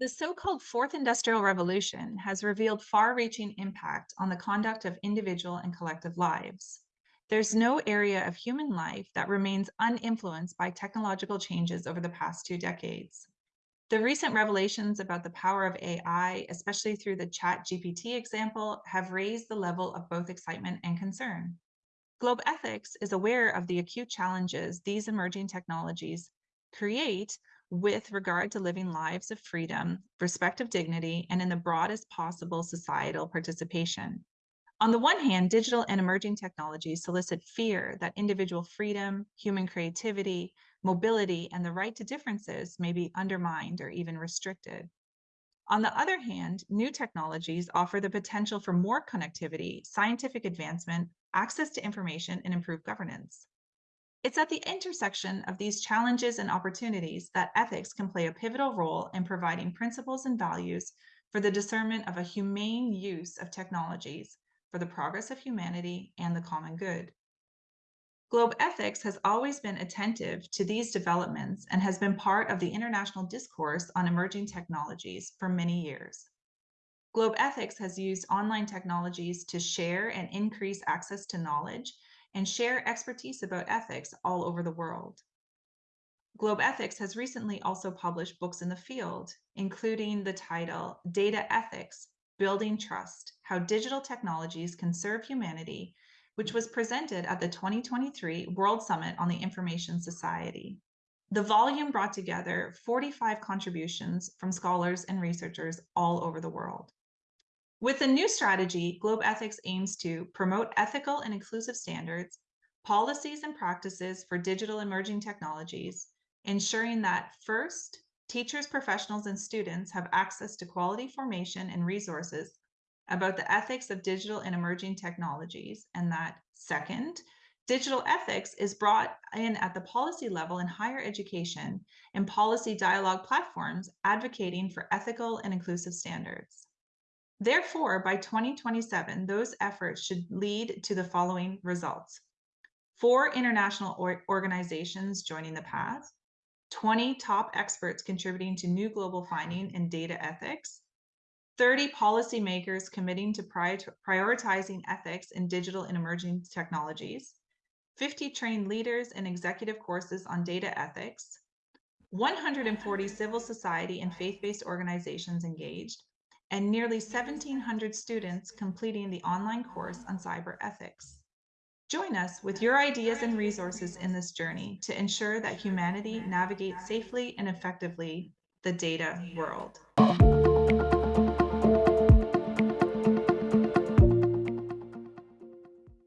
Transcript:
The so-called Fourth Industrial Revolution has revealed far-reaching impact on the conduct of individual and collective lives. There's no area of human life that remains uninfluenced by technological changes over the past two decades. The recent revelations about the power of AI, especially through the ChatGPT example, have raised the level of both excitement and concern. Globethics is aware of the acute challenges these emerging technologies create with regard to living lives of freedom, respect of dignity, and in the broadest possible societal participation. On the one hand, digital and emerging technologies solicit fear that individual freedom, human creativity, mobility, and the right to differences may be undermined or even restricted. On the other hand, new technologies offer the potential for more connectivity, scientific advancement, access to information, and improved governance. It's at the intersection of these challenges and opportunities that ethics can play a pivotal role in providing principles and values for the discernment of a humane use of technologies for the progress of humanity and the common good. Globethics has always been attentive to these developments and has been part of the international discourse on emerging technologies for many years. Globethics has used online technologies to share and increase access to knowledge and share expertise about ethics all over the world. Globethics has recently also published books in the field, including the title Data Ethics Building Trust How Digital Technologies Can Serve Humanity, which was presented at the 2023 World Summit on the Information Society. The volume brought together 45 contributions from scholars and researchers all over the world. With the new strategy, Globethics aims to promote ethical and inclusive standards, policies and practices for digital emerging technologies, ensuring that first, teachers, professionals, and students have access to quality formation and resources about the ethics of digital and emerging technologies, and that second, digital ethics is brought in at the policy level in higher education and policy dialogue platforms advocating for ethical and inclusive standards. Therefore, by 2027, those efforts should lead to the following results. Four international or organizations joining the path, 20 top experts contributing to new global finding in data ethics, 30 policymakers committing to prioritizing ethics in digital and emerging technologies, 50 trained leaders in executive courses on data ethics, 140 civil society and faith-based organizations engaged, and nearly 1,700 students completing the online course on cyber ethics. Join us with your ideas and resources in this journey to ensure that humanity navigates safely and effectively the data world.